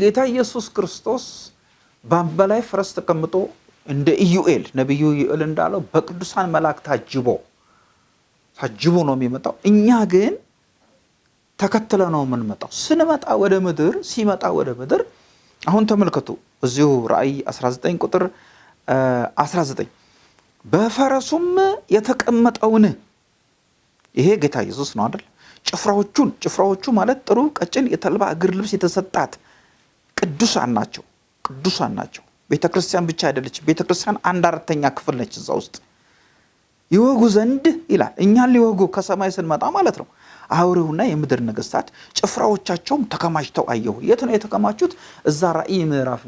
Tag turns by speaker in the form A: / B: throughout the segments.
A: ጌታ ኢየሱስ ክርስቶስ በአምባ ላይ ፈረስ ተቀምጦ እንደ ኢዩኤል ነቢዩ ኢዩኤል እንዳለው በቅዱሳን መላእክት ታጅቦ ታጅቦ ነው የሚመጣው። እኛ ግን ተከትለ ነው የምንመጣው። ስንመጣ ወደ ምድር ሲመጣ ወደ ምድር አሁን ተመልከቱ እዚሁ ራእይ 19 ቁጥር 19 በፈረሱም የተቀመጠውን ይሄ ጌታ ኢየሱስ ነው አይደል? ጭፍራዎቹን ጭፍራዎቹ ማለት ጥሩ ቀጭን የተልባ እግር ልብስ የተሰጣት ቅዱሳን ናቸው። ቅዱሳን ናቸው። ቤተ ክርስቲያን ብቻ አይደለችም። ቤተ ክርስቲያን አንድ አራተኛ ክፍል ነች እዛ ውስጥ ይወጉ ዘንድ ይላል። እኛን ሊወጉ ከሰማይ ስንመጣ ማለት ነው። አውሬውና የምድር ነገስታት ጭፍራዎቻቸውም ተከማችተው አየሁ። የት ነው የተከማቹት? እዛ ራእይ ምዕራፍ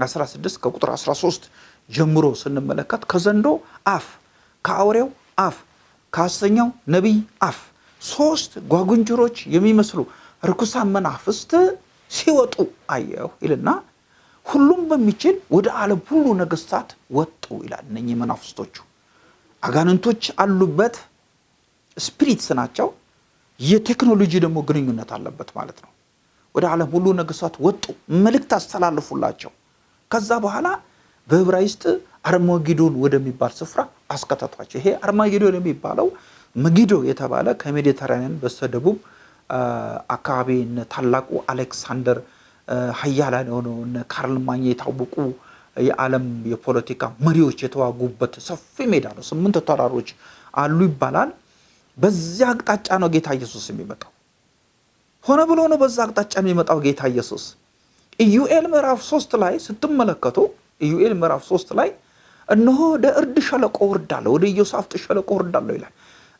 A: 16 ከቁጥር 13 ጀምሮ ስንመለከት ከዘንዶ አፍ፣ ከአውሬው አፍ፣ ከሐሰተኛው ነቢይ አፍ ሶስት ጓጉንጅሮች የሚመስሉ ርኩሳን መናፍስት ሲወጡ አየሁ ይልና ሁሉም በሚችል ወደ ዓለም ሁሉ ነገስታት ወጡ ይላል። እነኚህ መናፍስቶቹ አጋንንቶች አሉበት፣ ስፒሪትስ ናቸው። የቴክኖሎጂ ደግሞ ግንኙነት አለበት ማለት ነው። ወደ ዓለም ሁሉ ነገስታት ወጡ፣ መልእክት አስተላልፉላቸው። ከዛ በኋላ በዕብራይስጥ አርማጌዶን ወደሚባል ስፍራ አስከተቷቸው። ይሄ አርማጌዶን የሚባለው መጊዶ የተባለ ከሜዲተራኒያን በስተደቡብ አካባቢ እነ ታላቁ አሌክሳንደር ሀያላን የሆነው እነ ካርል ማኝ የታወቁ የዓለም የፖለቲካ መሪዎች የተዋጉበት ሰፊ ሜዳ ነው። ስምንት ተራሮች አሉ ይባላል። በዚያ አቅጣጫ ነው ጌታ ኢየሱስ የሚመጣው። ሆነ ብሎ ነው በዛ አቅጣጫ የሚመጣው ጌታ ኢየሱስ። ኢዩኤል ምዕራፍ ሶስት ላይ ስትመለከቱ ኢዩኤል ምዕራፍ ሶስት ላይ እነሆ ወደ እርድ ሸለቆ ወርዳለሁ፣ ወደ ኢዮሳፍጥ ሸለቆ ወርዳለሁ ይላል።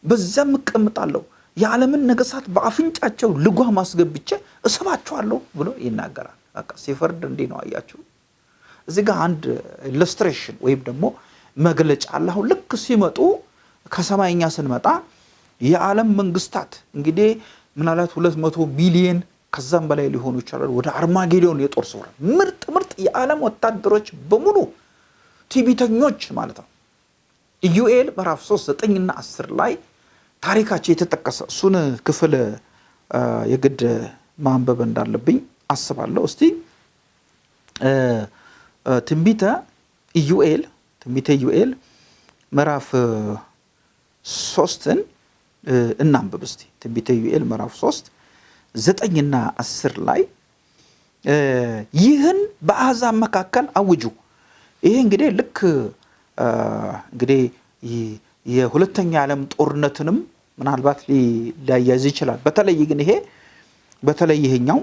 A: በዚያም እቀምጣለሁ፣ የዓለምን ነገስታት በአፍንጫቸው ልጓም አስገብቼ እስባቸዋለሁ ብሎ ይናገራል። በቃ ሲፈርድ እንዲህ ነው። አያችሁ እዚህ ጋር አንድ illustration ወይም ደግሞ መግለጫ አለ። አሁን ልክ ሲመጡ ከሰማይኛ ስንመጣ የዓለም መንግስታት እንግዲህ ምናልባት ሁለት መቶ ሚሊየን ከዛም በላይ ሊሆኑ ይችላሉ። ወደ አርማጌዶን የጦር ስፍራ ምርጥ ምርጥ የዓለም ወታደሮች በሙሉ ቲቢተኞች ማለት ነው። ኢዩኤል ምዕራፍ 3 9ና 10 ላይ ታሪካቸው የተጠቀሰ እሱን ክፍል የግድ ማንበብ እንዳለብኝ አስባለሁ። እስቲ ትንቢተ ኢዩኤል ትንቢተ ኢዩኤል ምዕራፍ ሶስትን እናንብብ እስቲ ትንቢተ ኢዩኤል ምዕራፍ ሶስት ዘጠኝና አስር ላይ ይህን በአሕዛብ መካከል አውጁ። ይሄ እንግዲህ ልክ እንግዲህ የሁለተኛ ዓለም ጦርነትንም ምናልባት ሊያያዝ ይችላል። በተለይ ግን ይሄ በተለይ ይሄኛው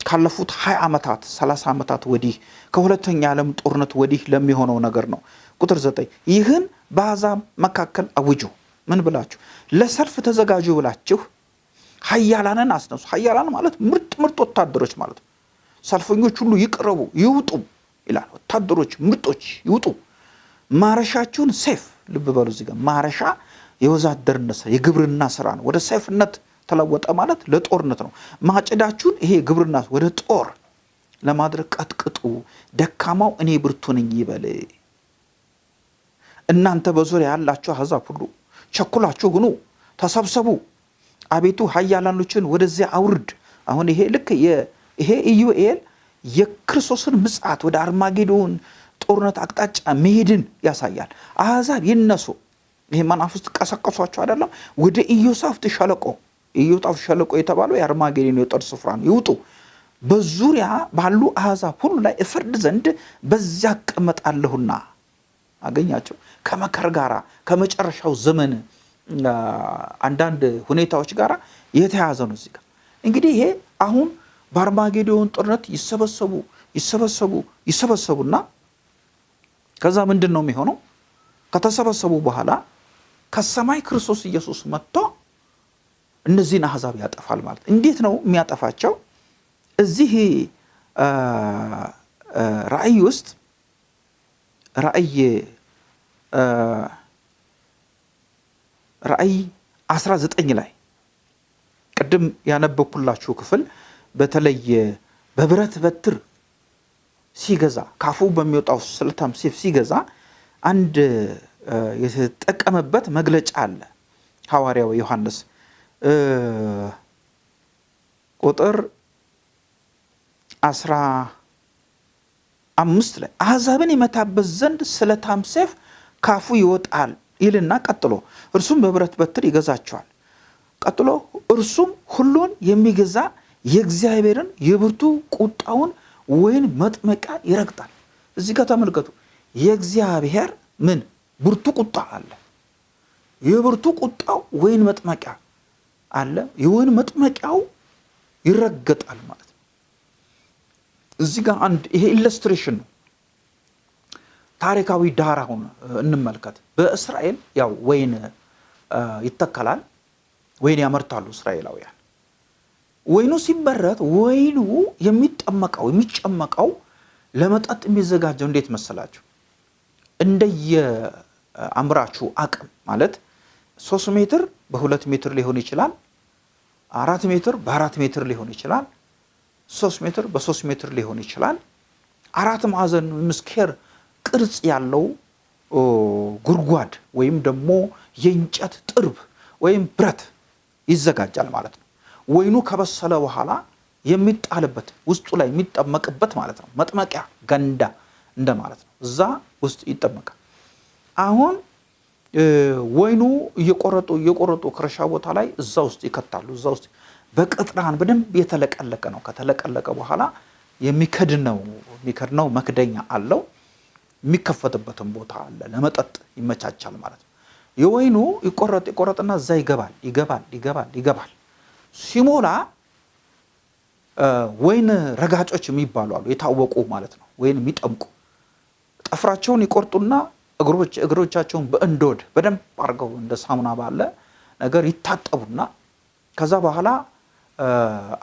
A: ካለፉት 20 ዓመታት 30 ዓመታት ወዲህ ከሁለተኛ ዓለም ጦርነት ወዲህ ለሚሆነው ነገር ነው። ቁጥር ዘጠኝ ይህን በአሕዛብ መካከል አውጁ። ምን ብላችሁ ለሰልፍ ተዘጋጁ ብላችሁ ኃያላንን አስነሱ። ኃያላን ማለት ምርጥ ምርጥ ወታደሮች ማለት ነው። ሰልፈኞች ሁሉ ይቅረቡ ይውጡ ይላል። ወታደሮች ምርጦች ይውጡ። ማረሻችሁን ሴፍ ልብ በሉ እዚህ ጋር ማረሻ የወዛደርነት የግብርና ስራ ነው። ወደ ሰይፍነት ተለወጠ ማለት ለጦርነት ነው። ማጭዳችሁን ይሄ ግብርና ወደ ጦር ለማድረግ ቀጥቅጡ። ደካማው እኔ ብርቱ ነኝ ይበል። እናንተ በዙሪያ ያላችሁ አሕዛብ ሁሉ ቸኩላችሁ ሁኑ፣ ተሰብሰቡ። አቤቱ ኃያላኖችን ወደዚያ አውርድ። አሁን ይሄ ልክ ይሄ ኢዩኤል የክርስቶስን ምጽአት ወደ አርማጌዶን ጦርነት አቅጣጫ መሄድን ያሳያል። አሕዛብ ይነሱ። ይሄ መናፍስት ቀሰቀሷቸው አይደለም። ወደ ኢዮሳፍት ሸለቆ ኢዮሳፍት ሸለቆ የተባለው የአርማጌዶን የጦር ስፍራ ነው። ይውጡ። በዙሪያ ባሉ አሕዛብ ሁሉ ላይ እፈርድ ዘንድ በዚያ እቀመጣለሁና። አገኛቸው ከመከር ጋራ ከመጨረሻው ዘመን አንዳንድ ሁኔታዎች ጋር የተያያዘ ነው። እዚህ ጋር እንግዲህ ይሄ አሁን በአርማጌዶን ጦርነት ይሰበሰቡ ይሰበሰቡ ይሰበሰቡና ከዛ ምንድን ነው የሚሆነው? ከተሰበሰቡ በኋላ ከሰማይ ክርስቶስ ኢየሱስ መጥቶ እነዚህን አሕዛብ ያጠፋል ማለት እንዴት ነው የሚያጠፋቸው? እዚህ ራእይ ውስጥ ራእይ ራእይ 19 ላይ ቅድም ያነበብኩላችሁ ክፍል በተለይ በብረት በትር ሲገዛ ካፉ በሚወጣው ስለታም ሴፍ ሲገዛ አንድ የተጠቀመበት መግለጫ አለ። ሐዋርያው ዮሐንስ ቁጥር አስራ አምስት ላይ አሕዛብን የመታበት ዘንድ ስለታም ሰይፍ ካፉ ይወጣል ይልና ቀጥሎ እርሱም በብረት በትር ይገዛቸዋል። ቀጥሎ እርሱም ሁሉን የሚገዛ የእግዚአብሔርን የብርቱ ቁጣውን ወይን መጥመቂያ ይረግጣል። እዚህ ጋር ተመልከቱ። የእግዚአብሔር ምን ብርቱ ቁጣ አለ። የብርቱ ቁጣው ወይን መጥመቂያ አለ። የወይን መጥመቂያው ይረገጣል ማለት ነው። እዚህ ጋር አንድ ይሄ illustration ነው። ታሪካዊ ዳራውን እንመልከት። በእስራኤል ያው ወይን ይተከላል፣ ወይን ያመርታሉ እስራኤላውያን። ወይኑ ሲመረት ወይኑ የሚጠመቀው የሚጨመቀው ለመጠጥ የሚዘጋጀው እንዴት መሰላችሁ? እንደየ አምራቹ አቅም ማለት ሶስት ሜትር በሁለት ሜትር ሊሆን ይችላል። አራት ሜትር በአራት ሜትር ሊሆን ይችላል። ሶስት ሜትር በሶስት ሜትር ሊሆን ይችላል። አራት ማዕዘን ምስኬር ቅርጽ ያለው ጉድጓድ ወይም ደግሞ የእንጨት ጥርብ ወይም ብረት ይዘጋጃል ማለት ነው። ወይኑ ከበሰለ በኋላ የሚጣልበት ውስጡ ላይ የሚጠመቅበት ማለት ነው። መጥመቂያ ገንዳ እንደማለት ነው። እዛ ውስጥ ይጠመቃል። አሁን ወይኑ እየቆረጡ እየቆረጡ ከእርሻ ቦታ ላይ እዛ ውስጥ ይከታሉ። እዛ ውስጥ በቅጥራን በደንብ የተለቀለቀ ነው። ከተለቀለቀ በኋላ የሚከድነው የሚከድነው መክደኛ አለው። የሚከፈትበትን ቦታ አለ። ለመጠጥ ይመቻቻል ማለት ነው። የወይኑ ይቆረጥ ይቆረጥና እዛ ይገባል ይገባል ይገባል ይገባል። ሲሞላ ወይን ረጋጮች የሚባሉ አሉ፣ የታወቁ ማለት ነው። ወይን የሚጠምቁ ጠፍራቸውን ይቆርጡና እግሮቻቸውን በእንዶድ በደንብ አድርገው እንደ ሳሙና ባለ ነገር ይታጠቡና ከዛ በኋላ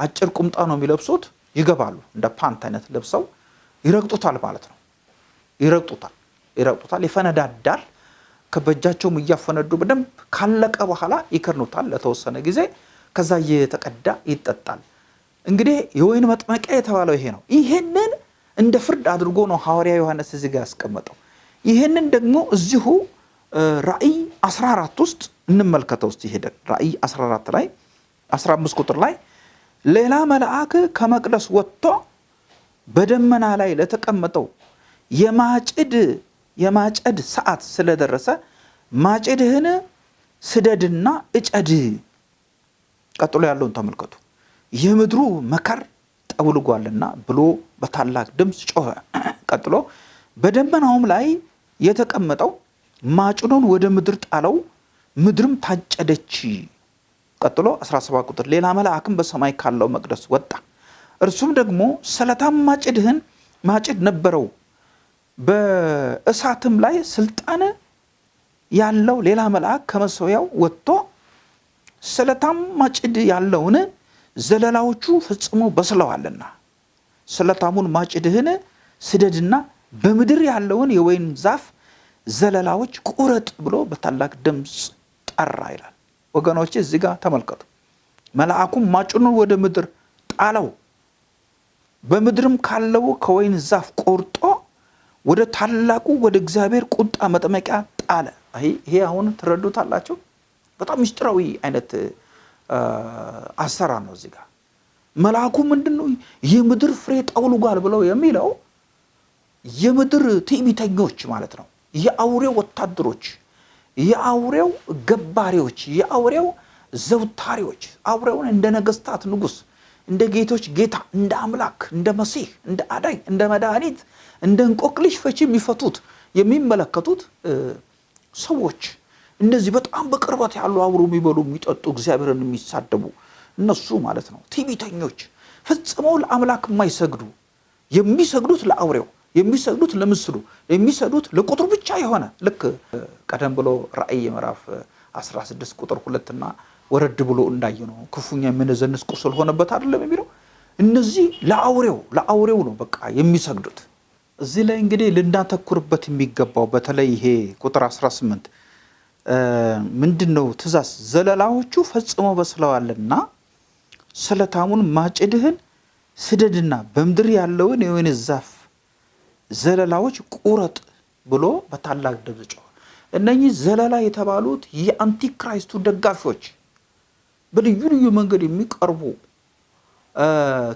A: አጭር ቁምጣ ነው የሚለብሱት። ይገባሉ እንደ ፓንት አይነት ለብሰው ይረግጡታል ማለት ነው። ይረግጡታል ይረግጡታል፣ ይፈነዳዳል። ከበጃቸውም እያፈነዱ በደንብ ካለቀ በኋላ ይከርኑታል ለተወሰነ ጊዜ። ከዛ እየተቀዳ ይጠጣል። እንግዲህ የወይን መጥመቂያ የተባለው ይሄ ነው። ይሄንን እንደ ፍርድ አድርጎ ነው ሐዋርያ ዮሐንስ እዚህ ጋር ያስቀመጠው። ይህንን ደግሞ እዚሁ ራእይ 14 ውስጥ እንመልከተው ውስጥ ሄደን ራእይ 14 ላይ 15 ቁጥር ላይ ሌላ መልአክ ከመቅደስ ወጥቶ በደመና ላይ ለተቀመጠው የማጭድ የማጨድ ሰዓት ስለደረሰ ማጭድህን ስደድና እጨድ። ቀጥሎ ያለውን ተመልከቱ። የምድሩ መከር ጠውልጓልና ብሎ በታላቅ ድምፅ ጮኸ። ቀጥሎ በደመናውም ላይ የተቀመጠው ማጭዱን ወደ ምድር ጣለው፣ ምድርም ታጨደች። ቀጥሎ 17 ቁጥር ሌላ መልአክም በሰማይ ካለው መቅደስ ወጣ። እርሱም ደግሞ ስለታም ማጭድህን ማጭድ ነበረው፣ በእሳትም ላይ ስልጣን ያለው ሌላ መልአክ ከመሰዊያው ወጥቶ ስለታም ማጭድ ያለውን ዘለላዎቹ ፈጽሞ በስለዋልና ስለታሙን ማጭድህን ስደድና በምድር ያለውን የወይን ዛፍ ዘለላዎች ቁረጥ ብሎ በታላቅ ድምፅ ጠራ ይላል። ወገኖች እዚህ ጋር ተመልከቱ። መልአኩም ማጭኑን ወደ ምድር ጣለው፣ በምድርም ካለው ከወይን ዛፍ ቆርጦ ወደ ታላቁ ወደ እግዚአብሔር ቁጣ መጥመቂያ ጣለ። ይሄ አሁን ትረዱታላችሁ። በጣም ምስጢራዊ አይነት አሰራር ነው። እዚህ ጋር መልአኩ ምንድን ነው የምድር ፍሬ ጠውልጓል ብለው የሚለው የምድር ትዕቢተኞች ማለት ነው። የአውሬው ወታደሮች፣ የአውሬው ገባሪዎች፣ የአውሬው ዘውታሪዎች አውሬውን እንደ ነገስታት ንጉስ፣ እንደ ጌቶች ጌታ፣ እንደ አምላክ፣ እንደ መሲህ፣ እንደ አዳኝ፣ እንደ መድኃኒት፣ እንደ እንቆቅልሽ ፈቺ የሚፈቱት የሚመለከቱት ሰዎች እንደዚህ በጣም በቅርበት ያሉ አብሮ የሚበሉ የሚጠጡ እግዚአብሔርን የሚሳደቡ እነሱ ማለት ነው። ትዕቢተኞች ፈጽመው ለአምላክ የማይሰግዱ የሚሰግዱት ለአውሬው የሚሰግዱት ለምስሉ የሚሰግዱት ለቁጥሩ ብቻ የሆነ ልክ ቀደም ብሎ ራእይ ምዕራፍ 16 ቁጥር ሁለትና ወረድ ብሎ እንዳየ ነው። ክፉኛ የምንዘንስ ቁስል ሆነበት አይደለም የሚለው? እነዚህ ለአውሬው ለአውሬው ነው በቃ የሚሰግዱት። እዚህ ላይ እንግዲህ ልናተኩርበት የሚገባው በተለይ ይሄ ቁጥር 18 ምንድን ነው ትእዛዝ ዘለላዎቹ ፈጽሞ በስለዋልና ስለታሙን ማጭድህን ስደድና በምድር ያለውን የወይን ዛፍ ዘለላዎች ቁረጥ ብሎ በታላቅ ድምፅ ጮኸ። እነኚህ ዘለላ የተባሉት የአንቲክራይስቱ ደጋፊዎች በልዩ ልዩ መንገድ የሚቀርቡ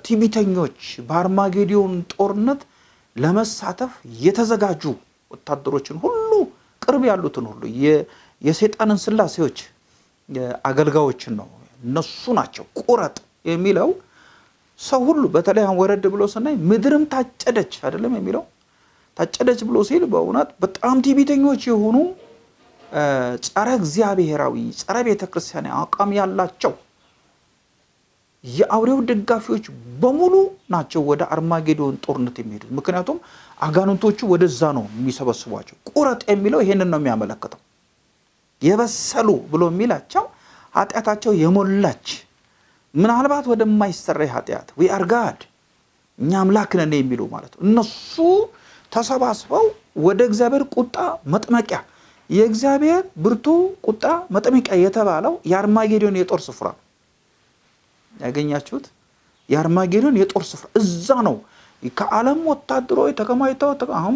A: ቲቢተኞች በአርማጌዲዮን ጦርነት ለመሳተፍ የተዘጋጁ ወታደሮችን ሁሉ ቅርብ ያሉትን ሁሉ የሰይጣንን ስላሴዎች አገልጋዮችን ነው እነሱ ናቸው ቁረጥ የሚለው ሰው ሁሉ በተለይ ወረድ ብሎ ስናይ ምድርም ታጨደች አይደለም የሚለው ታጨደች ብሎ ሲል በእውነት በጣም ቲቢተኞች የሆኑ ጸረ እግዚአብሔራዊ ጸረ ቤተ ክርስቲያን አቋም ያላቸው የአውሬው ደጋፊዎች በሙሉ ናቸው ወደ አርማጌዶን ጦርነት የሚሄዱት። ምክንያቱም አጋንንቶቹ ወደዛ ነው የሚሰበስቧቸው። ቁረጥ የሚለው ይሄንን ነው የሚያመለክተው። የበሰሉ ብሎ የሚላቸው ኃጢአታቸው የሞላች ምናልባት ወደማይሰረይ ኃጢአት we are God እኛ አምላክ ነን የሚሉ ማለት ነው። እነሱ ተሰባስበው ወደ እግዚአብሔር ቁጣ መጥመቂያ የእግዚአብሔር ብርቱ ቁጣ መጥመቂያ የተባለው የአርማጌዶን የጦር ስፍራ ያገኛችሁት የአርማጌዶን የጦር ስፍራ እዛ ነው። ከዓለም ወታደሮች ተከማችተው አሁን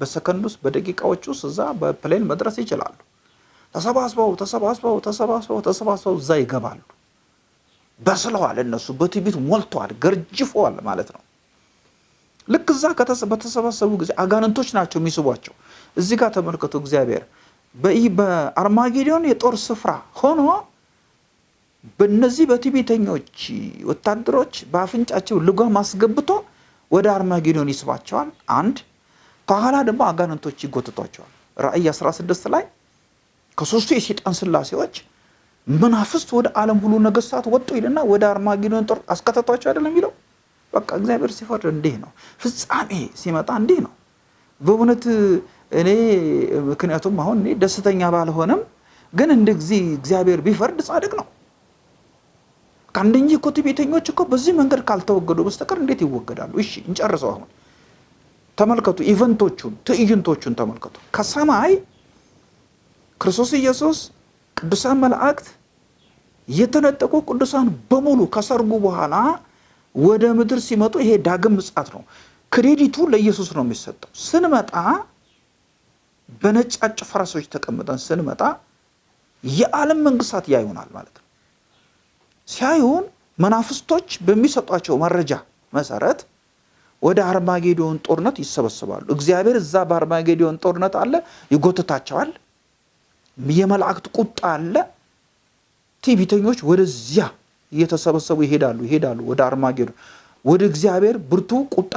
A: በሰከንድ ውስጥ በደቂቃዎች ውስጥ እዛ በ plane መድረስ ይችላሉ። ተሰባስበው ተሰባስበው ተሰባስበው ተሰባስበው እዛ ይገባሉ። በስለዋል። እነሱ በትዕቢት ሞልተዋል፣ ገርጅፈዋል ማለት ነው። ልክ እዛ በተሰባሰቡ ጊዜ አጋንንቶች ናቸው የሚስቧቸው። እዚህ ጋር ተመልከቱ። እግዚአብሔር በአርማጌዶን የጦር ስፍራ ሆኖ በእነዚህ በትዕቢተኞች ወታደሮች በአፍንጫቸው ልጓም አስገብቶ ወደ አርማጌዶን ይስባቸዋል። አንድ ከኋላ ደግሞ አጋንንቶች ይጎትቷቸዋል። ራእይ 16 ላይ ከሶስቱ የሴጣን ስላሴዎች መናፍስት ወደ ዓለም ሁሉ ነገስታት ወጡ ይልና ወደ አርማጌዶን ጦር አስከተቷቸው አይደለም የሚለው። በቃ እግዚአብሔር ሲፈርድ እንዲህ ነው። ፍጻሜ ሲመጣ እንዲህ ነው። በእውነት እኔ ምክንያቱም አሁን እኔ ደስተኛ ባልሆነም ግን እንደ ጊዜ እግዚአብሔር ቢፈርድ ጻድቅ ነው። ከአንደኛ እኮ ትዕቢተኞች እኮ በዚህ መንገድ ካልተወገዱ በስተቀር እንዴት ይወገዳሉ? እሺ እንጨርሰው። አሁን ተመልከቱ፣ event ኦቹን ትዕይንቶቹን ተመልከቱ። ከሰማይ ክርስቶስ ኢየሱስ ቅዱሳን መላእክት የተነጠቁ ቅዱሳን በሙሉ ከሰርጉ በኋላ ወደ ምድር ሲመጡ ይሄ ዳግም ምጽአት ነው። credit ኡ ለኢየሱስ ነው የሚሰጠው። ስንመጣ በነጫጭ ፈረሶች ተቀምጠን ስንመጣ የዓለም መንግስታት ያዩናል ማለት ነው። ሲያዩን መናፍስቶች በሚሰጧቸው መረጃ መሰረት ወደ አርማጌዶን ጦርነት ይሰበስባሉ። እግዚአብሔር እዛ በአርማጌዶን ጦርነት አለ፣ ይጎትታቸዋል። የመላእክት ቁጣ አለ። ትዕቢተኞች ወደዚያ እየተሰበሰቡ ይሄዳሉ ይሄዳሉ ወደ አርማጌዶን ወደ እግዚአብሔር ብርቱ ቁጣ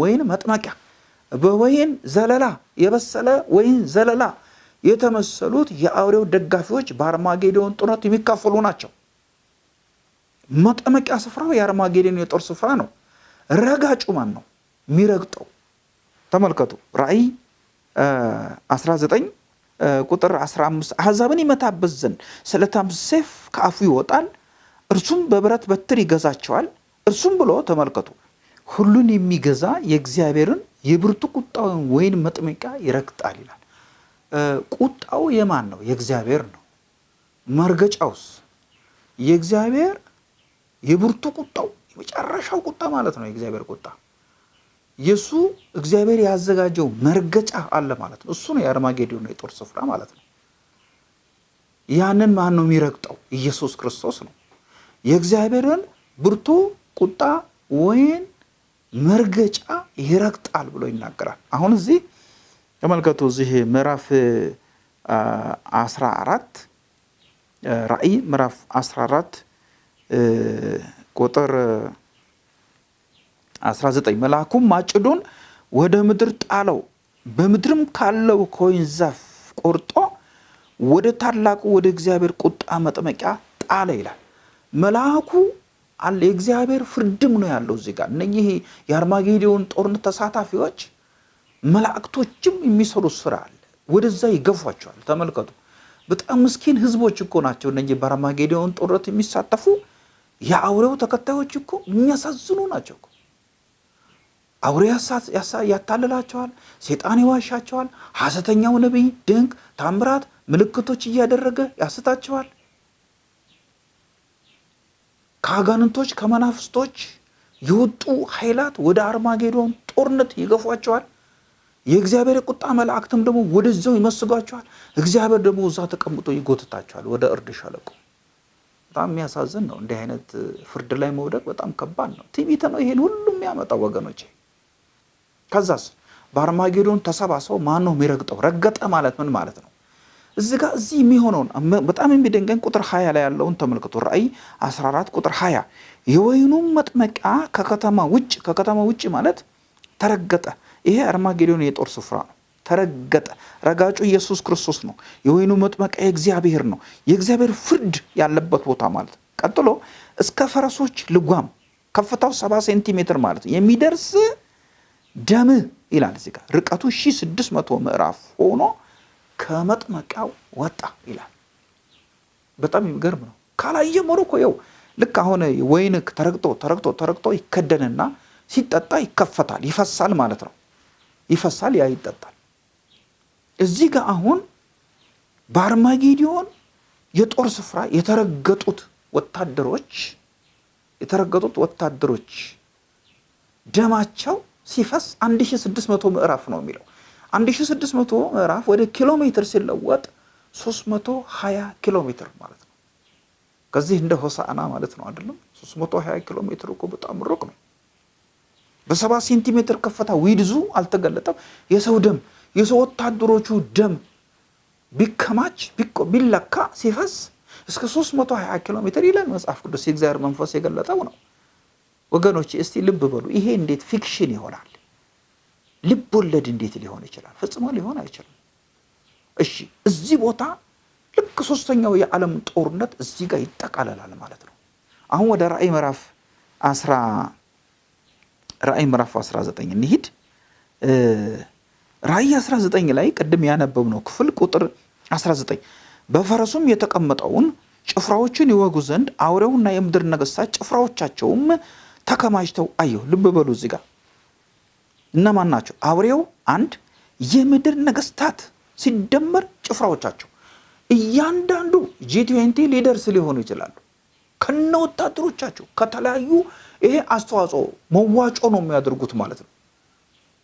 A: ወይን መጥመቂያ በወይን ዘለላ የበሰለ ወይን ዘለላ የተመሰሉት የአውሬው ደጋፊዎች በአርማጌዶን ጦርነት የሚካፈሉ ናቸው። መጠመቂያ ስፍራው የአርማጌዶን የጦር ስፍራ ነው። ረጋጩ ማን ነው? የሚረግጠው ተመልከቱ። ራእይ 19 ቁጥር 15 አሕዛብን ይመታበት ዘንድ ስለታም ሰይፍ ከአፉ ይወጣል፣ እርሱም በብረት በትር ይገዛቸዋል። እርሱም ብሎ ተመልከቱ፣ ሁሉን የሚገዛ የእግዚአብሔርን የብርቱ ቁጣውን ወይን መጥመቂያ ይረግጣል ይላል። ቁጣው የማን ነው? የእግዚአብሔር ነው። መርገጫውስ የእግዚአብሔር የብርቱ ቁጣው የመጨረሻው ቁጣ ማለት ነው። የእግዚአብሔር ቁጣ የእሱ እግዚአብሔር ያዘጋጀው መርገጫ አለ ማለት ነው። እሱ ነው የአርማጌዶን የጦር ስፍራ ማለት ነው። ያንን ማን ነው የሚረግጠው? ኢየሱስ ክርስቶስ ነው። የእግዚአብሔርን ብርቱ ቁጣ ወይን መርገጫ ይረግጣል ብሎ ይናገራል። አሁን እዚህ ተመልከቱ። እዚህ ምዕራፍ 14 ራእይ ምዕራፍ 14 ቁጥር 19 መልአኩም ማጭዱን ወደ ምድር ጣለው፣ በምድርም ካለው ከወይን ዛፍ ቆርጦ ወደ ታላቁ ወደ እግዚአብሔር ቁጣ መጥመቂያ ጣለ ይላል። መልአኩ አለ የእግዚአብሔር ፍርድም ነው ያለው እዚህ ጋር። እነኚህ የአርማጌዶን ጦርነት ተሳታፊዎች መላእክቶችም የሚሰሩት ስራ አለ። ወደዛ ይገፏቸዋል። ተመልከቱ። በጣም ምስኪን ህዝቦች እኮ ናቸው እነኚህ በአርማጌዶን ጦርነት የሚሳተፉ የአውሬው ተከታዮች እኮ የሚያሳዝኑ ናቸው እኮ። አውሬ ያታልላቸዋል፣ ሴጣን ይዋሻቸዋል። ሐሰተኛው ነቢይ ድንቅ ታምራት፣ ምልክቶች እያደረገ ያስታቸዋል። ከአጋንንቶች ከመናፍስቶች የወጡ ኃይላት ወደ አርማጌዶን ጦርነት ይገፏቸዋል። የእግዚአብሔር ቁጣ መላእክትም ደግሞ ወደዛው ይመስጓቸዋል። እግዚአብሔር ደግሞ እዛ ተቀምጦ ይጎትታቸዋል ወደ እርድ ሸለቆ። በጣም የሚያሳዝን ነው። እንዲህ አይነት ፍርድ ላይ መውደቅ በጣም ከባድ ነው። ትዕቢት ነው ይሄን ሁሉ የሚያመጣው ወገኖቼ። ከዛስ በአርማጌዶን ተሰባስበው ማን ነው የሚረግጠው? ረገጠ ማለት ምን ማለት ነው? እዚህ ጋር እዚህ የሚሆነውን በጣም የሚደንቀኝ ቁጥር ሀያ ላይ ያለውን ተመልክቶ ራእይ 14 ቁጥር ሀያ የወይኑም መጥመቂያ ከከተማ ውጭ ከከተማ ውጭ ማለት ተረገጠ። ይሄ አርማጌዶን የጦር ስፍራ ነው። ተረገጠ። ረጋጩ ኢየሱስ ክርስቶስ ነው። የወይኑ መጥመቂያ የእግዚአብሔር ነው። የእግዚአብሔር ፍርድ ያለበት ቦታ ማለት ቀጥሎ እስከ ፈረሶች ልጓም ከፍታው ሰባ ሴንቲሜትር ማለት ነው የሚደርስ ደም ይላል እዚህ ጋር ርቀቱ 1600 ምዕራፍ ሆኖ ከመጥመቂያው ወጣ ይላል። በጣም የሚገርም ነው። ካላየመሩ እኮ ይኸው ልክ አሁን ወይን ተረግጦ ተረግጦ ተረግጦ ይከደንና ሲጠጣ ይከፈታል፣ ይፈሳል ማለት ነው። ይፈሳል፣ ያ ይጠጣል። እዚህ ጋር አሁን በአርማጌዲዮን የጦር ስፍራ የተረገጡት ወታደሮች የተረገጡት ወታደሮች ደማቸው ሲፈስ 1600 ምዕራፍ ነው የሚለው 1600 ምዕራፍ ወደ ኪሎ ሜትር ሲለወጥ 320 ኪሎ ሜትር ማለት ነው። ከዚህ እንደ ሆሳዕና ማለት ነው አይደለም? 320 ኪሎ ሜትር እኮ በጣም ሩቅ ነው። በሰባ ሴንቲሜትር ከፍታ ዊድዙ አልተገለጠም። የሰው ደም የሰው ወታደሮቹ ደም ቢከማች ቢለካ ሲፈስ እስከ 320 ኪሎ ሜትር ይላል መጽሐፍ ቅዱስ። የእግዚአብሔር መንፈስ የገለጠው ነው። ወገኖች እስቲ ልብ በሉ። ይሄ እንዴት fiction ይሆናል? ልብ ወለድ እንዴት ሊሆን ይችላል? ፈጽሞ ሊሆን አይችልም። እሺ እዚህ ቦታ ልክ ሶስተኛው የዓለም ጦርነት እዚህ ጋር ይጠቃለላል ማለት ነው። አሁን ወደ ራእይ ምዕራፍ 10 ራእይ ምዕራፍ 19 እንሂድ። ራእይ 19 ላይ ቅድም ያነበብነው ክፍል ቁጥር 19 በፈረሱም የተቀመጠውን ጭፍራዎችን ይወጉ ዘንድ አውሬውና የምድር ነገሥታት ጭፍራዎቻቸውም ተከማችተው አየሁ። ልብ በሉ እዚህ ጋር እነማን ናቸው? አውሬው አንድ፣ የምድር ነገሥታት ሲደመር ጭፍራዎቻቸው እያንዳንዱ G twenty ሊደርስ ሊሆኑ ይችላሉ። ከነ ወታደሮቻቸው ከተለያዩ ይሄ አስተዋጽኦ መዋጮ ነው የሚያደርጉት ማለት ነው።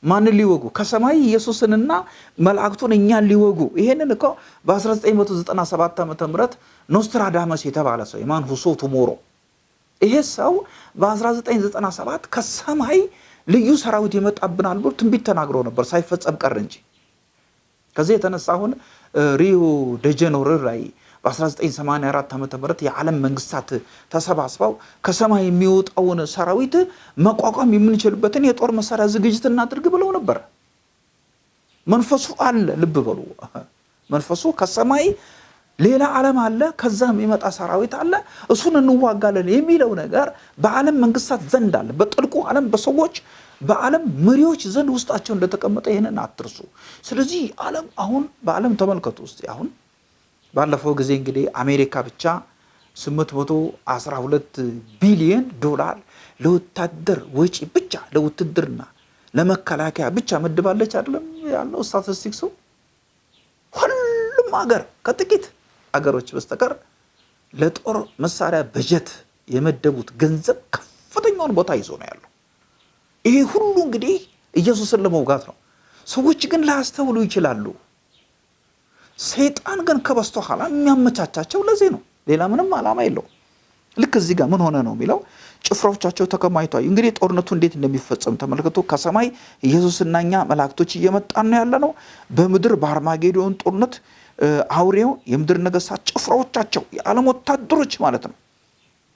A: ማንን ሊወጉ? ከሰማይ ኢየሱስንና መላእክቱን እኛን ሊወጉ። ይሄንን እኮ በ1997 ዓ ም ኖስትራዳመስ የተባለ ሰው የ man who saw tomorrow ይሄ ሰው በ1997 ከሰማይ ልዩ ሰራዊት ይመጣብናል ብሎ ትንቢት ተናግሮ ነበር፣ ሳይፈጸም ቀረ እንጂ። ከዚህ የተነሳ አሁን ሪዮ ደጀኔሮ ላይ በ1984 ዓ ም የዓለም መንግስታት ተሰባስበው ከሰማይ የሚወጣውን ሰራዊት መቋቋም የምንችልበትን የጦር መሳሪያ ዝግጅት እናድርግ ብለው ነበር። መንፈሱ አለ። ልብ በሉ መንፈሱ ከሰማይ ሌላ ዓለም አለ፣ ከዛ የሚመጣ ሰራዊት አለ፣ እሱን እንዋጋለን የሚለው ነገር በዓለም መንግስታት ዘንድ አለ። በጥልቁ ዓለም በሰዎች በዓለም መሪዎች ዘንድ ውስጣቸው እንደተቀመጠ ይህንን አትርሱ። ስለዚህ ዓለም አሁን በዓለም ተመልከቱ ውስጥ አሁን ባለፈው ጊዜ እንግዲህ አሜሪካ ብቻ 812 ቢሊዮን ዶላር ለወታደር ወጪ ብቻ ለውትድርና ለመከላከያ ብቻ መድባለች አይደለም ያለው ስታቲስቲክሱ። ሁሉም ሀገር ከጥቂት ሀገሮች በስተቀር ለጦር መሳሪያ በጀት የመደቡት ገንዘብ ከፍተኛውን ቦታ ይዞ ነው ያለው። ይሄ ሁሉ እንግዲህ ኢየሱስን ለመውጋት ነው። ሰዎች ግን ላያስተውሉ ይችላሉ። ሰይጣን ግን ከበስተኋላ የሚያመቻቻቸው ለዚህ ነው። ሌላ ምንም ዓላማ የለውም። ልክ እዚህ ጋር ምን ሆነ ነው የሚለው ጭፍራዎቻቸው ተከማችተዋል። እንግዲህ ጦርነቱ እንዴት እንደሚፈጸም ተመልክቶ ከሰማይ ኢየሱስና እኛ መላእክቶች እየመጣን ነው ያለ ነው። በምድር በአርማጌዶን ጦርነት አውሬው የምድር ነገሥታት ጭፍራዎቻቸው የዓለም ወታደሮች ማለት ነው።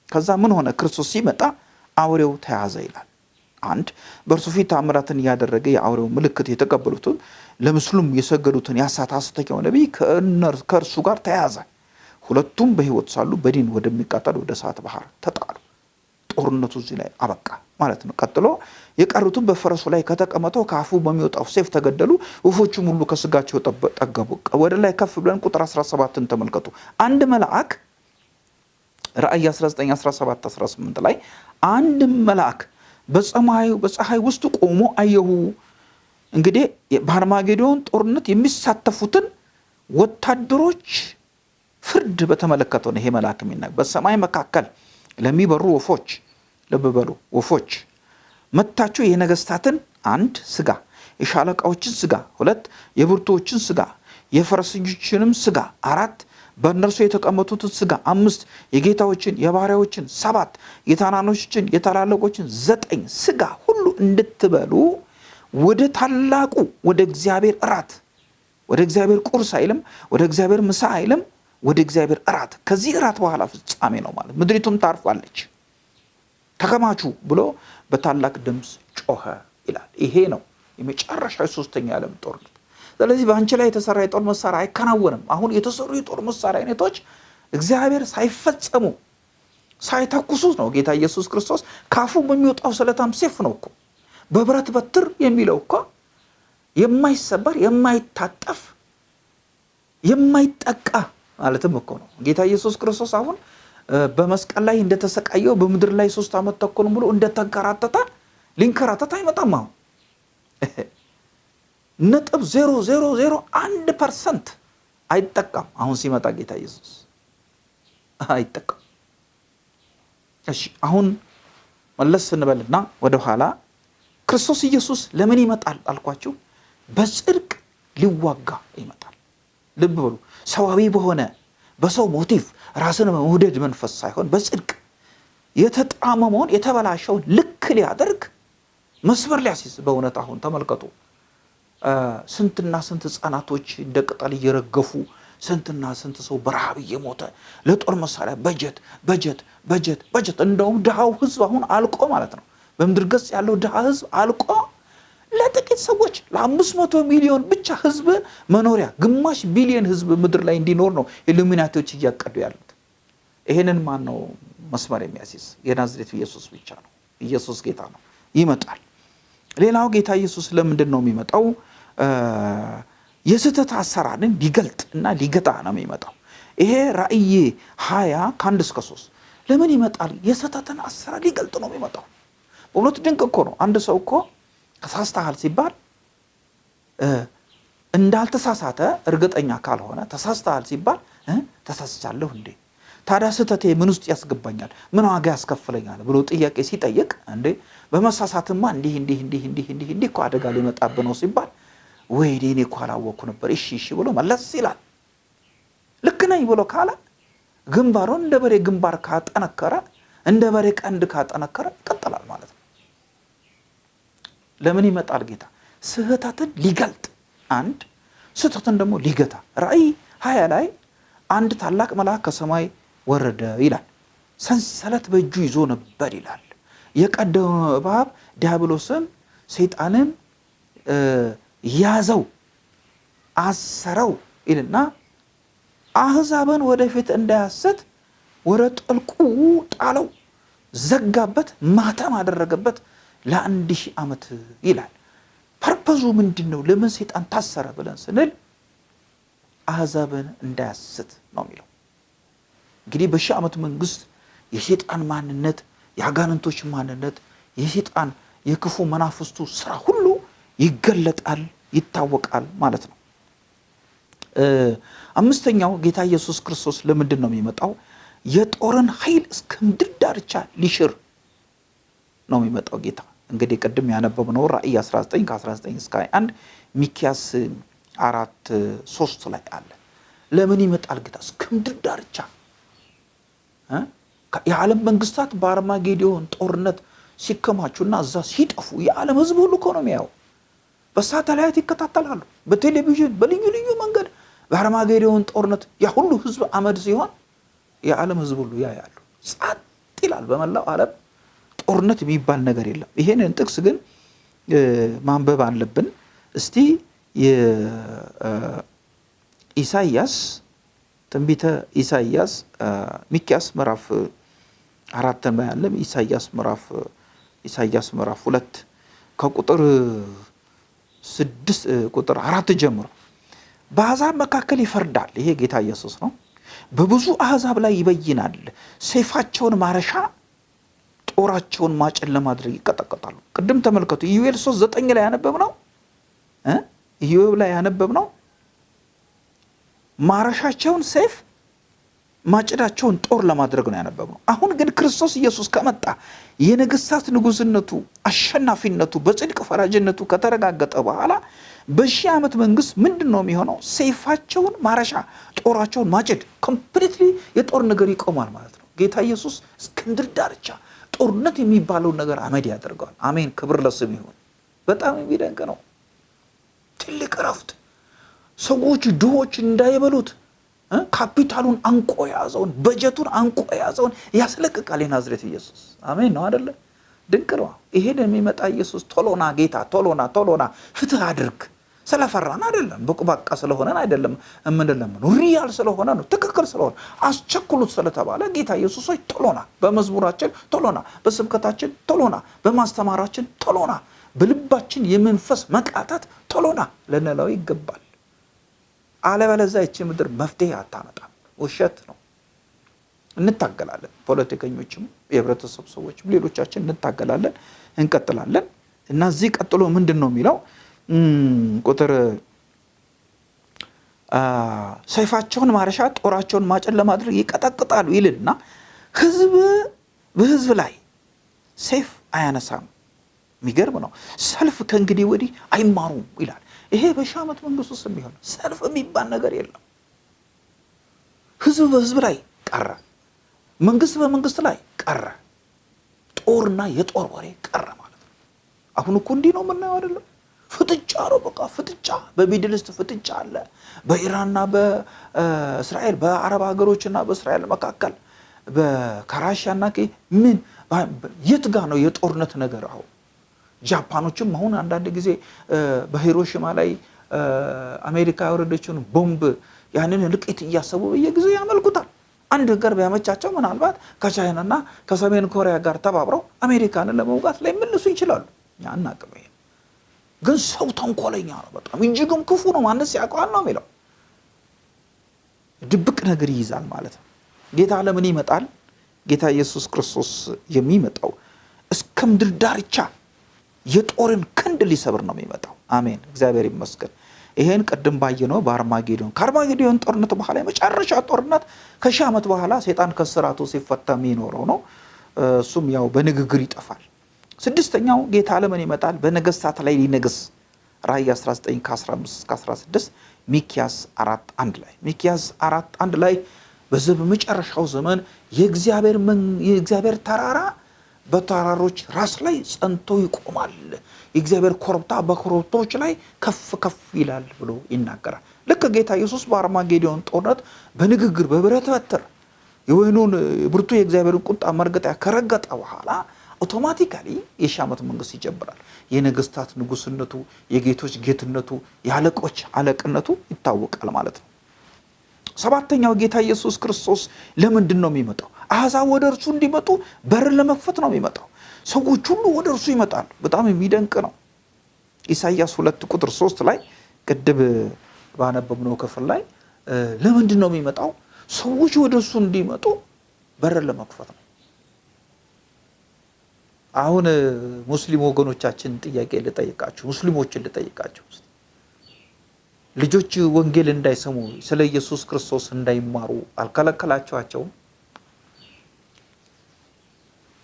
A: ከዛ ምን ሆነ? ክርስቶስ ሲመጣ አውሬው ተያዘ ይላል። አንድ በእርሱ ፊት ታምራትን እያደረገ የአውሬው ምልክት የተቀበሉትን ለምስሉም የሰገዱትን ያሳተ ሐሰተኛው ነቢይ ከእርሱ ጋር ተያዘ። ሁለቱም በሕይወት ሳሉ በዲን ወደሚቃጠል ወደ እሳት ባህር ተጣሉ። ጦርነቱ እዚህ ላይ አበቃ ማለት ነው። ቀጥሎ የቀሩትም በፈረሱ ላይ ከተቀመጠው ከአፉ በሚወጣው ሰይፍ ተገደሉ። ወፎቹም ሁሉ ከስጋቸው ጠገቡ። ወደ ላይ ከፍ ብለን ቁጥር 17ን ተመልከቱ። አንድ መልአክ ራእይ 19 17 18 ላይ አንድ መልአክ በፀሐይ ውስጥ ቆሞ አየሁ። እንግዲህ በአርማጌዶን ጦርነት የሚሳተፉትን ወታደሮች ፍርድ በተመለከተው ነው ይሄ መልአክ የሚናገር። በሰማይ መካከል ለሚበሩ ወፎች ልብ በሉ ወፎች። መታችሁ የነገስታትን አንድ ስጋ፣ የሻለቃዎችን ስጋ ሁለት፣ የብርቱዎችን ስጋ፣ የፈረሰኞችንም ስጋ አራት፣ በእነርሱ የተቀመጡትን ስጋ አምስት የጌታዎችን የባሪያዎችን ሰባት የታናኖችን የታላላቆችን ዘጠኝ ስጋ ሁሉ እንድትበሉ ወደ ታላቁ ወደ እግዚአብሔር እራት ወደ እግዚአብሔር ቁርስ አይልም፣ ወደ እግዚአብሔር ምሳ አይልም፣ ወደ እግዚአብሔር እራት። ከዚህ እራት በኋላ ፍጻሜ ነው ማለት ምድሪቱም ታርፋለች። ተከማቹ ብሎ በታላቅ ድምፅ ጮኸ ይላል። ይሄ ነው የመጨረሻው ሶስተኛ የዓለም ጦርነት። ስለዚህ በአንቺ ላይ የተሰራ የጦር መሳሪያ አይከናወንም። አሁን የተሰሩ የጦር መሳሪያ አይነቶች እግዚአብሔር ሳይፈጸሙ ሳይተኩሱት ነው ጌታ ኢየሱስ ክርስቶስ ካፉ በሚወጣው ስለታም ሴፍ ነው እኮ በብረት በትር የሚለው እኮ የማይሰበር የማይታጠፍ የማይጠቃ ማለትም እኮ ነው። ጌታ ኢየሱስ ክርስቶስ አሁን በመስቀል ላይ እንደተሰቃየው በምድር ላይ ሶስት ዓመት ተኩል ሙሉ እንደተንከራተተ ሊንከራተት አይመጣም። አሁን ነጥብ ዜሮ ዜሮ ዜሮ አንድ percent አይጠቃም። አሁን ሲመጣ ጌታ ኢየሱስ አይጠቃም። እሺ አሁን መለስ ስንበልና ወደኋላ ክርስቶስ ኢየሱስ ለምን ይመጣል አልኳችሁ? በጽድቅ ሊዋጋ ይመጣል። ልብ በሉ። ሰዋዊ በሆነ በሰው ሞቲቭ ራስን መውደድ መንፈስ ሳይሆን በጽድቅ የተጣመመውን የተበላሸውን ልክ ሊያደርግ መስመር ሊያስይዝ በእውነት አሁን ተመልከቱ። ስንትና ስንት ህፃናቶች እንደ ቅጠል እየረገፉ ስንትና ስንት ሰው በረሃብ እየሞተ ለጦር መሳሪያ በጀት በጀት በጀት በጀት። እንደውም ድሃው ህዝብ አሁን አልቆ ማለት ነው በምድር ገጽ ያለው ድሃ ህዝብ አልቆ ለጥቂት ሰዎች ለአምስት መቶ ሚሊዮን ብቻ ህዝብ መኖሪያ ግማሽ ቢሊዮን ህዝብ ምድር ላይ እንዲኖር ነው ኢሉሚናቲዎች እያቀዱ ያሉት። ይሄንን ማን ነው መስመር የሚያስይዝ? የናዝሬቱ ኢየሱስ ብቻ ነው። ኢየሱስ ጌታ ነው፣ ይመጣል። ሌላው ጌታ ኢየሱስ ለምንድን ነው የሚመጣው? የስህተት አሰራርን ሊገልጥ እና ሊገታ ነው የሚመጣው። ይሄ ራእይ ሀያ ከአንድ እስከ ሶስት ለምን ይመጣል? የስህተትን አሰራር ሊገልጥ ነው የሚመጣው። በእውነቱ ድንቅ እኮ ነው። አንድ ሰው እኮ ተሳስተሃል ሲባል እንዳልተሳሳተ እርግጠኛ ካልሆነ ተሳስተሃል ሲባል ተሳስቻለሁ እንዴ ታዲያ ስህተቴ ምን ውስጥ ያስገባኛል? ምን ዋጋ ያስከፍለኛል? ብሎ ጥያቄ ሲጠይቅ እንዴ በመሳሳትማ እንዲህ እንዲህ እንዲህ እንዲህ እንዲህ እንዲህ እኮ አደጋ ሊመጣብህ ነው ሲባል ወይ እኔ እኮ አላወቅኩ ነበር፣ እሺ እሺ ብሎ መለስ ይላል። ልክ ነኝ ብሎ ካለ ግንባሩን እንደ በሬ ግንባር ካጠነከረ እንደ በሬ ቀንድ ካጠነከረ ይቀጥላል ማለት ነው። ለምን ይመጣል ጌታ? ስህተትን ሊገልጥ አንድ ስህተትን ደግሞ ሊገታ። ራእይ ሀያ ላይ አንድ ታላቅ መልአክ ከሰማይ ወረደ ይላል። ሰንሰለት በእጁ ይዞ ነበር ይላል። የቀደመ እባብ ዲያብሎስን ሰይጣንን ያዘው፣ አሰረው ይልና አህዛብን ወደፊት እንዳያሰት ወደ ጥልቁ ጣለው፣ ዘጋበት፣ ማተም አደረገበት ለአንድ ሺህ ዓመት ይላል። ፐርፐዙ ምንድን ነው? ለምን ሰይጣን ታሰረ ብለን ስንል አህዛብን እንዳያስት ነው የሚለው። እንግዲህ በሺህ ዓመት መንግስት የሴጣን ማንነት፣ የአጋንንቶች ማንነት፣ የሴጣን የክፉ መናፍስቱ ስራ ሁሉ ይገለጣል፣ ይታወቃል ማለት ነው። አምስተኛው ጌታ ኢየሱስ ክርስቶስ ለምንድን ነው የሚመጣው? የጦርን ኃይል እስከ ምድር ዳርቻ ሊሽር ነው የሚመጣው ጌታ። እንግዲህ ቅድም ያነበብነው ራእይ 19 ከ19 እስከ 21 ሚኪያስ አራት ሶስት ላይ አለ። ለምን ይመጣል ጌታ? እስከ ምድር ዳርቻ የዓለም መንግስታት በአርማጌዲዮን ጦርነት ሲከማቹና እዛ ሲጠፉ የዓለም ህዝብ ሁሉ እኮ ነው የሚያየው። በሳተላይት ይከታተላሉ፣ በቴሌቪዥን በልዩ ልዩ መንገድ በአርማጌዲዮን ጦርነት ያ ሁሉ ህዝብ አመድ ሲሆን የዓለም ህዝብ ሁሉ ያያሉ። ጸጥ ይላል። በመላው ዓለም ጦርነት የሚባል ነገር የለም። ይሄንን ጥቅስ ግን ማንበብ አለብን። እስቲ ኢሳይያስ ትንቢተ ኢሳይያስ ሚኪያስ ምዕራፍ አራትን ላይ ያለም ኢሳይያስ ምዕራፍ ኢሳይያስ ምዕራፍ ሁለት ከቁጥር ስድስት ቁጥር አራት ጀምሮ በአሕዛብ መካከል ይፈርዳል። ይሄ ጌታ ኢየሱስ ነው። በብዙ አሕዛብ ላይ ይበይናል። ሰይፋቸውን ማረሻ ጦራቸውን ማጭን ለማድረግ ይቀጠቀጣሉ። ቅድም ተመልከቱ። ኢዩኤል ሶስት ዘጠኝ ላይ ያነበብ ነው ኢዮብ ላይ ያነበብ ነው። ማረሻቸውን ሰይፍ ማጭዳቸውን ጦር ለማድረግ ነው ያነበብነው። አሁን ግን ክርስቶስ ኢየሱስ ከመጣ የነገስታት ንጉስነቱ፣ አሸናፊነቱ፣ በጽድቅ ፈራጅነቱ ከተረጋገጠ በኋላ በሺህ ዓመት መንግስት ምንድን ነው የሚሆነው? ሰይፋቸውን ማረሻ፣ ጦራቸውን ማጭድ፣ completely የጦር ነገር ይቆማል ማለት ነው። ጌታ ኢየሱስ እስከ ምድር ዳርቻ ጦርነት የሚባለውን ነገር አመድ ያደርገዋል። አሜን፣ ክብር ለስሙ ይሁን። በጣም የሚደንቅ ነው። ትልቅ እረፍት ሰዎች ድሆች እንዳይበሉት ካፒታሉን አንቆ የያዘውን በጀቱን አንቆ የያዘውን ያስለቅቃል የናዝሬት ኢየሱስ። አሜን ነው አደለ? ድንቅ ነው። ይሄን የሚመጣ ኢየሱስ ቶሎና ጌታ ቶሎና ቶሎና ፍትህ አድርግ ስለፈራን አይደለም፣ በቁባቃ ስለሆነን አይደለም የምንለምነው፣ ሪያል ስለሆነ ነው፣ ትክክል ስለሆነ አስቸኩሉት ስለተባለ ጌታ ኢየሱሶች ቶሎና፣ በመዝሙራችን ቶሎና፣ በስብከታችን ቶሎና፣ በማስተማራችን ቶሎና፣ በልባችን የመንፈስ መቃታት ቶሎና ልንለው ይገባል። አለበለዚያ ይቺ ምድር መፍትሄ አታመጣም። ውሸት ነው። እንታገላለን። ፖለቲከኞችም፣ የህብረተሰብ ሰዎችም፣ ሌሎቻችን እንታገላለን፣ እንቀጥላለን እና እዚህ ቀጥሎ ምንድን ነው የሚለው ቁጥር ሰይፋቸውን ማረሻ ጦራቸውን ማጨድ ለማድረግ ይቀጠቅጣሉ ይልና ህዝብ በህዝብ ላይ ሰይፍ አያነሳም። የሚገርም ነው። ሰልፍ ከእንግዲህ ወዲህ አይማሩም ይላል። ይሄ በሺህ ዓመት መንግስት ውስጥ የሚሆን ሰልፍ የሚባል ነገር የለም። ህዝብ በህዝብ ላይ ቀረ፣ መንግስት በመንግስት ላይ ቀረ፣ ጦርና የጦር ወሬ ቀረ ማለት ነው። አሁን እኮ እንዲህ ነው የምናየው አይደለም? ፍጥጫ ነው በቃ ፍጥጫ። በ Middle East ፍጥጫ አለ፣ በኢራንና በእስራኤል በአረብ ሀገሮችና በእስራኤል መካከል ከራሽያና ምን የት ጋ ነው የጦርነት ነገር አሁን ጃፓኖችም አሁን አንዳንድ ጊዜ በሂሮሽማ ላይ አሜሪካ ያወረደችውን ቦምብ ያንን እልቂት እያሰቡ በየጊዜው ያመልኩታል። አንድ ነገር ቢያመቻቸው ምናልባት ከቻይናና ከሰሜን ኮሪያ ጋር ተባብረው አሜሪካንን ለመውጋት ላይ መልሱ ይችላሉ። እኛ አናቅም። ግን ሰው ተንኮለኛ ነው በጣም እጅግም ክፉ ነው። ማንስ ያውቀዋል ነው የሚለው። ድብቅ ነገር ይይዛል ማለት ነው። ጌታ ለምን ይመጣል? ጌታ ኢየሱስ ክርስቶስ የሚመጣው እስከ ምድር ዳርቻ የጦርን ክንድ ሊሰብር ነው የሚመጣው። አሜን፣ እግዚአብሔር ይመስገን። ይሄን ቅድም ባየነው በአርማጌዶን ከአርማጌዶን ጦርነት በኋላ የመጨረሻ ጦርነት ከሺህ ዓመት በኋላ ሴጣን ከስራቱ ሲፈታ የሚኖረው ነው። እሱም ያው በንግግር ይጠፋል። ስድስተኛው ጌታ ለምን ይመጣል? በነገስታት ላይ ሊነግስ ራእይ 19 ከ15 16 ሚኪያስ አራት አንድ ላይ ሚኪያስ አራት አንድ ላይ በዚህ በመጨረሻው ዘመን የእግዚአብሔር ተራራ በተራሮች ራስ ላይ ጸንቶ ይቆማል፣ የእግዚአብሔር ኮረብታ በኮረብቶች ላይ ከፍ ከፍ ይላል ብሎ ይናገራል። ልክ ጌታ ኢየሱስ በአርማጌዶን ጦርነት በንግግር በብረት በትር የወይኑን ብርቱ የእግዚአብሔርን ቁጣ መርገጣ ከረገጠ በኋላ አውቶማቲካሊ የሺህ ዓመት መንግስት ይጀምራል። የነገስታት ንጉስነቱ፣ የጌቶች ጌትነቱ፣ የአለቆች አለቅነቱ ይታወቃል ማለት ነው። ሰባተኛው ጌታ ኢየሱስ ክርስቶስ ለምንድን ነው የሚመጣው? አሕዛብ ወደ እርሱ እንዲመጡ በርን ለመክፈት ነው የሚመጣው። ሰዎች ሁሉ ወደ እርሱ ይመጣሉ። በጣም የሚደንቅ ነው። ኢሳይያስ ሁለት ቁጥር ሶስት ላይ ቅድም ባነበብነው ክፍል ላይ ለምንድን ነው የሚመጣው? ሰዎች ወደ እርሱ እንዲመጡ በርን ለመክፈት ነው። አሁን ሙስሊም ወገኖቻችን ጥያቄ ልጠይቃችሁ፣ ሙስሊሞችን ልጠይቃችሁ ልጆች ወንጌል እንዳይሰሙ ስለ ኢየሱስ ክርስቶስ እንዳይማሩ አልከለከላችኋቸውም?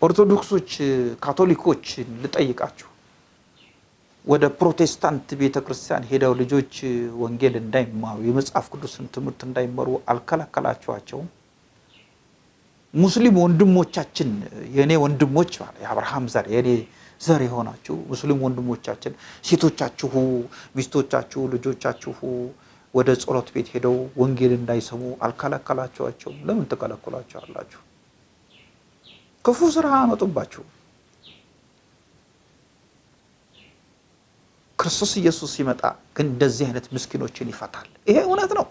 A: ኦርቶዶክሶች፣ ካቶሊኮች ልጠይቃችሁ ወደ ፕሮቴስታንት ቤተ ክርስቲያን ሄደው ልጆች ወንጌል እንዳይማሩ የመጽሐፍ ቅዱስን ትምህርት እንዳይማሩ አልከለከላችኋቸውም? ሙስሊም ወንድሞቻችን የእኔ ወንድሞች የአብርሃም ዘር የእኔ ዘር የሆናችሁ ሙስሊም ወንድሞቻችን ሴቶቻችሁ፣ ሚስቶቻችሁ፣ ልጆቻችሁ ወደ ጸሎት ቤት ሄደው ወንጌል እንዳይሰሙ አልከለከላችኋቸውም? ለምን ትከለክሏቸዋላችሁ? ክፉ ስራ አመጡባችሁ። ክርስቶስ ኢየሱስ ሲመጣ ግን እንደዚህ አይነት ምስኪኖችን ይፈታል። ይሄ እውነት ነው፣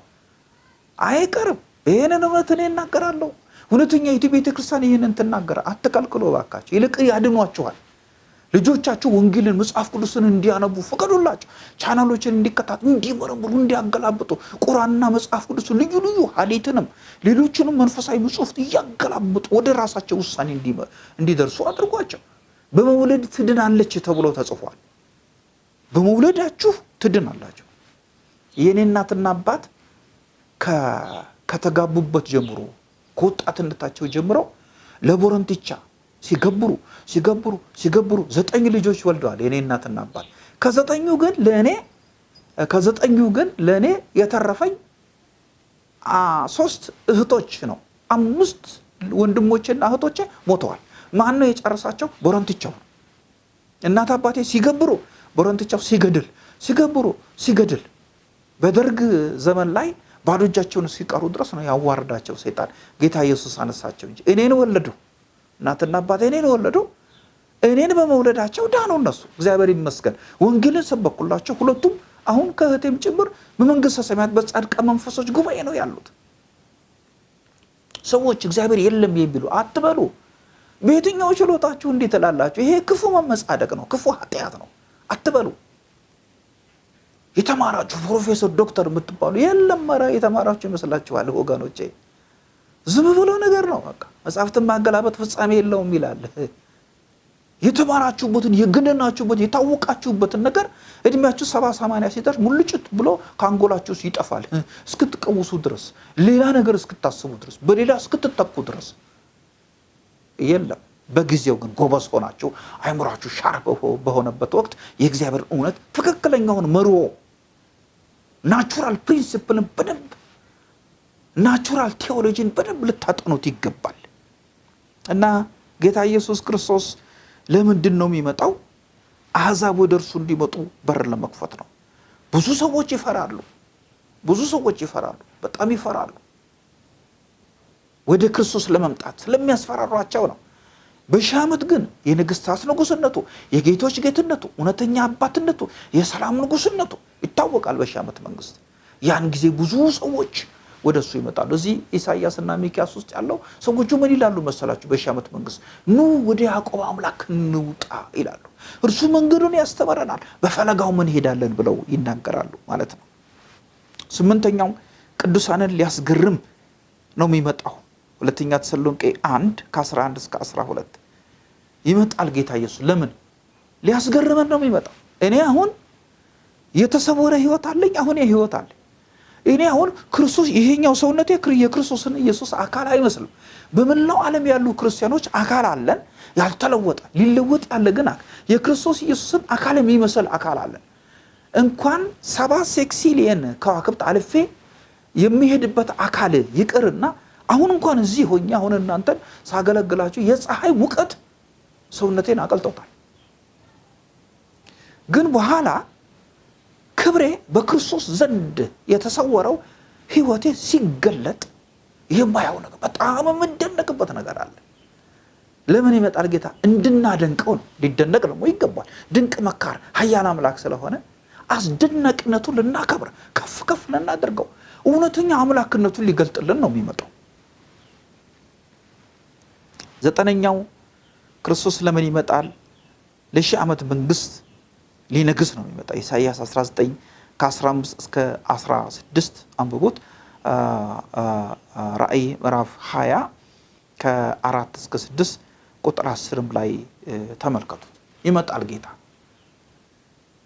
A: አይቀርም። ይህንን እውነት እኔ እናገራለሁ። እውነተኛ የቱ ቤተ ክርስቲያን ይህንን ትናገረ። አትከልክሎ ባካቸው፣ ይልቅ ያድኗችኋል። ልጆቻችሁ ወንጌልን መጽሐፍ ቅዱስን እንዲያነቡ ፍቀዱላቸው። ቻናሎችን እንዲከታተሉ፣ እንዲመረምሩ፣ እንዲያገላብጡ ቁርአንና መጽሐፍ ቅዱስን ልዩ ልዩ ሀዲትንም ሌሎችንም መንፈሳዊ መጽሐፍት እያገላብጡ ወደ ራሳቸው ውሳኔ እንዲደርሱ አድርጓቸው። በመውለድ ትድናለች ተብሎ ተጽፏል። በመውለዳችሁ ትድናላችሁ። የእኔ እናትና አባት ከተጋቡበት ጀምሮ ከወጣትነታቸው ጀምረው ለቦረንትቻ ሲገብሩ ሲገብሩ ሲገብሩ ዘጠኝ ልጆች ወልደዋል የኔ እናትና አባት። ከዘጠኙ ግን ለእኔ ከዘጠኙ ግን ለእኔ የተረፈኝ ሶስት እህቶች ነው። አምስት ወንድሞቼና እህቶቼ ሞተዋል። ማን ነው የጨረሳቸው? ቦረንትቻው ነው። እናት አባቴ ሲገብሩ ቦረንትቻው ሲገድል ሲገብሩ ሲገድል በደርግ ዘመን ላይ ባዶ እጃቸውን ሲቀሩ ድረስ ነው ያዋርዳቸው ሰይጣን። ጌታ ኢየሱስ አነሳቸው እንጂ እኔን ወለዱ። እናትና አባቴ እኔን ወለዱ። እኔን በመውለዳቸው ዳኑ እነሱ። እግዚአብሔር ይመስገን። ወንጌልን ሰበኩላቸው። ሁለቱም አሁን ከእህቴም ጭምር በመንግስተ ሰማያት በጻድቃ መንፈሶች ጉባኤ ነው ያሉት። ሰዎች እግዚአብሔር የለም የሚሉ አትበሉ። በየትኛው ችሎታችሁ እንዲህ ትላላችሁ? ይሄ ክፉ መመጻደቅ ነው፣ ክፉ ኃጢአት ነው አትበሉ። የተማራችሁ ፕሮፌሰር ዶክተር የምትባሉ የለም፣ ኧረ የተማራችሁ ይመስላችኋል ወገኖቼ? ዝም ብሎ ነገር ነው በቃ። መጽሐፍትን ማገላበጥ ፍጻሜ የለውም ይላል። የተማራችሁበትን የገነናችሁበትን የታወቃችሁበትን ነገር እድሜያችሁ ሰባ ሰማንያ ሲደርስ ሙልጭት ብሎ ከአንጎላችሁ ይጠፋል። እስክትቀውሱ ድረስ ሌላ ነገር እስክታስቡ ድረስ በሌላ እስክትተኩ ድረስ የለም። በጊዜው ግን ጎበዝ ሆናችሁ አይምሯችሁ sharp በሆነበት ወቅት የእግዚአብሔርን እውነት ትክክለኛውን መርሆ natural principle ን በደንብ natural theology ን በደንብ ልታጠኑት ይገባል። እና ጌታ ኢየሱስ ክርስቶስ ለምንድን ነው የሚመጣው? አሕዛብ ወደ እርሱ እንዲመጡ በር ለመክፈት ነው። ብዙ ሰዎች ይፈራሉ። ብዙ ሰዎች ይፈራሉ፣ በጣም ይፈራሉ። ወደ ክርስቶስ ለመምጣት ስለሚያስፈራሯቸው ነው። በሺህ ዓመት ግን የንግስታት ንጉስነቱ፣ የጌቶች ጌትነቱ፣ እውነተኛ አባትነቱ፣ የሰላም ንጉስነቱ ይታወቃል። በሺህ ዓመት መንግስት ያን ጊዜ ብዙ ሰዎች ወደ እሱ ይመጣሉ። እዚህ ኢሳይያስና ሚኪያስ ውስጥ ያለው ሰዎቹ ምን ይላሉ መሰላችሁ? በሺህ ዓመት መንግስት ኑ ወደ ያዕቆብ አምላክ እንውጣ ይላሉ። እርሱ መንገዱን ያስተምረናል፣ በፈለጋው እንሄዳለን ብለው ይናገራሉ ማለት ነው። ስምንተኛው ቅዱሳንን ሊያስገርም ነው የሚመጣው። ሁለተኛ ተሰሎንቄ አንድ ከ11 እስከ 12 ይመጣል ጌታ ኢየሱስ። ለምን ሊያስገርመን ነው የሚመጣው? እኔ አሁን የተሰወረ ህይወት አለኝ። አሁን የህይወት አለኝ እኔ አሁን ክርስቶስ ይሄኛው ሰውነቴ የክርስቶስን ኢየሱስ አካል አይመስልም። በመላው ዓለም ያሉ ክርስቲያኖች አካል አለን፣ ያልተለወጠ ሊለወጥ ያለ ግን የክርስቶስ ኢየሱስን አካል የሚመስል አካል አለን። እንኳን ሰባ ሴክሲሊየን ከዋክብት አልፌ የሚሄድበት አካል ይቅርና አሁን እንኳን እዚህ ሆኜ አሁን እናንተን ሳገለግላችሁ የፀሐይ ሙቀት ሰውነቴን አቀልጦታል። ግን በኋላ ክብሬ በክርስቶስ ዘንድ የተሰወረው ህይወቴ ሲገለጥ የማየው ነገር በጣም የምደነቅበት ነገር አለ። ለምን ይመጣል ጌታ? እንድናደንቀው ነው። ሊደነቅ ደግሞ ይገባል። ድንቅ መካር ኃያል አምላክ ስለሆነ አስደናቂነቱን ልናከብር ከፍ ከፍ ልናደርገው እውነተኛ አምላክነቱን ሊገልጥልን ነው የሚመጣው። ዘጠነኛው ክርስቶስ ለምን ይመጣል? ለሺህ ዓመት መንግስት ሊነግስ ነው የሚመጣ። ኢሳይያስ 19 ከ15 እስከ 16 አንብቡት። ራእይ ምዕራፍ 20 ከአራት እስከ 6 ቁጥር 10ም ላይ ተመልከቱት። ይመጣል ጌታ።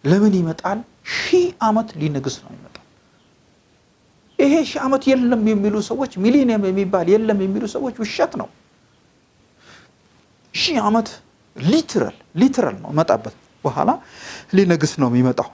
A: ለምን ይመጣል? ሺህ ዓመት ሊነግስ ነው የሚመጣው። ይሄ ሺህ ዓመት የለም የሚሉ ሰዎች ሚሊኒየም የሚባል የለም የሚሉ ሰዎች ውሸት ነው። ሺህ ዓመት ሊትራል ሊትራል ነው መጣበት በኋላ ሊነግስ ነው የሚመጣው።